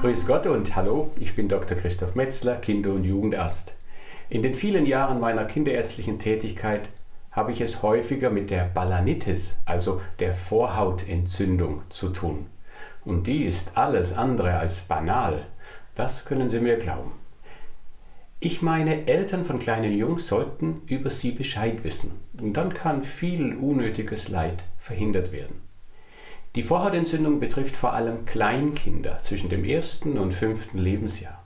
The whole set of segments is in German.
Grüß Gott und hallo, ich bin Dr. Christoph Metzler, Kinder- und Jugendarzt. In den vielen Jahren meiner kinderärztlichen Tätigkeit habe ich es häufiger mit der Balanitis, also der Vorhautentzündung, zu tun. Und die ist alles andere als banal. Das können Sie mir glauben. Ich meine, Eltern von kleinen Jungs sollten über sie Bescheid wissen. Und dann kann viel unnötiges Leid verhindert werden. Die Vorhautentzündung betrifft vor allem Kleinkinder zwischen dem ersten und fünften Lebensjahr.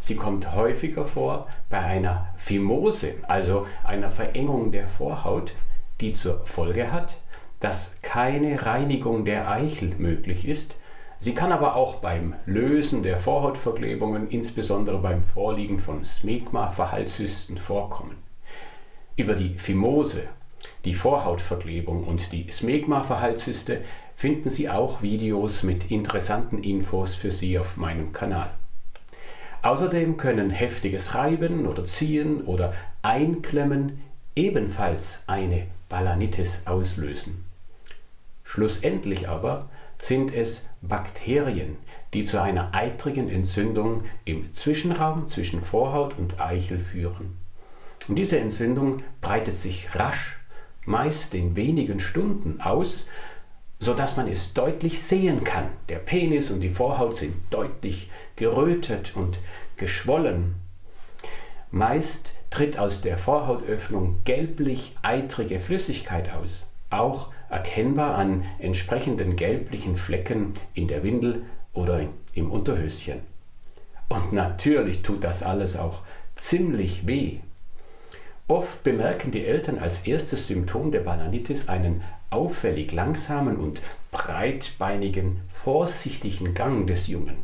Sie kommt häufiger vor bei einer Phimose, also einer Verengung der Vorhaut, die zur Folge hat, dass keine Reinigung der Eichel möglich ist. Sie kann aber auch beim Lösen der Vorhautverklebungen, insbesondere beim Vorliegen von Smegma-Verhaltszysten, vorkommen. Über die Phimose, die Vorhautverklebung und die Smegma-Verhaltszyste finden Sie auch Videos mit interessanten Infos für Sie auf meinem Kanal. Außerdem können heftiges Reiben oder Ziehen oder Einklemmen ebenfalls eine Balanitis auslösen. Schlussendlich aber sind es Bakterien, die zu einer eitrigen Entzündung im Zwischenraum zwischen Vorhaut und Eichel führen. Und diese Entzündung breitet sich rasch, meist in wenigen Stunden aus, sodass man es deutlich sehen kann. Der Penis und die Vorhaut sind deutlich gerötet und geschwollen. Meist tritt aus der Vorhautöffnung gelblich-eitrige Flüssigkeit aus, auch erkennbar an entsprechenden gelblichen Flecken in der Windel oder im Unterhöschen. Und natürlich tut das alles auch ziemlich weh. Oft bemerken die Eltern als erstes Symptom der Bananitis einen auffällig langsamen und breitbeinigen, vorsichtigen Gang des Jungen.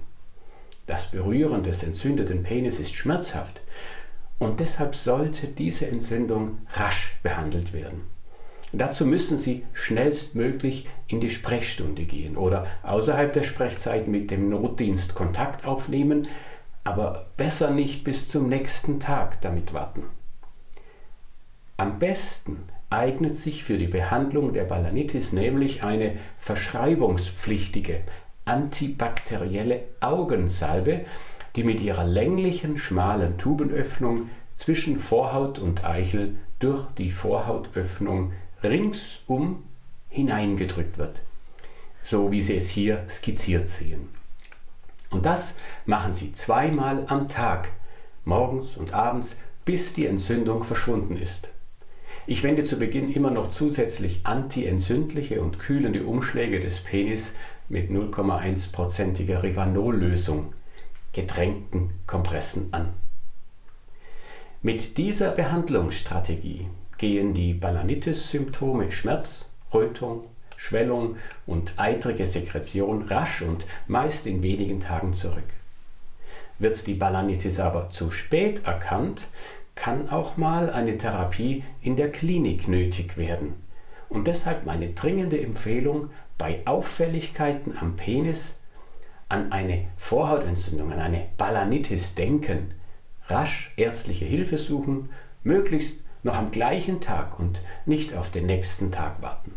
Das Berühren des entzündeten Penis ist schmerzhaft und deshalb sollte diese Entzündung rasch behandelt werden. Dazu müssen Sie schnellstmöglich in die Sprechstunde gehen oder außerhalb der Sprechzeit mit dem Notdienst Kontakt aufnehmen, aber besser nicht bis zum nächsten Tag damit warten. Am besten eignet sich für die Behandlung der Balanitis nämlich eine verschreibungspflichtige antibakterielle Augensalbe, die mit ihrer länglichen, schmalen Tubenöffnung zwischen Vorhaut und Eichel durch die Vorhautöffnung ringsum hineingedrückt wird, so wie Sie es hier skizziert sehen. Und das machen Sie zweimal am Tag, morgens und abends, bis die Entzündung verschwunden ist. Ich wende zu Beginn immer noch zusätzlich antientzündliche und kühlende Umschläge des Penis mit 0,1%iger Rivanol-Lösung, getränkten Kompressen an. Mit dieser Behandlungsstrategie gehen die Balanitis-Symptome Schmerz, Rötung, Schwellung und eitrige Sekretion rasch und meist in wenigen Tagen zurück. Wird die Balanitis aber zu spät erkannt, kann auch mal eine Therapie in der Klinik nötig werden. Und deshalb meine dringende Empfehlung, bei Auffälligkeiten am Penis an eine Vorhautentzündung, an eine Balanitis denken, rasch ärztliche Hilfe suchen, möglichst noch am gleichen Tag und nicht auf den nächsten Tag warten.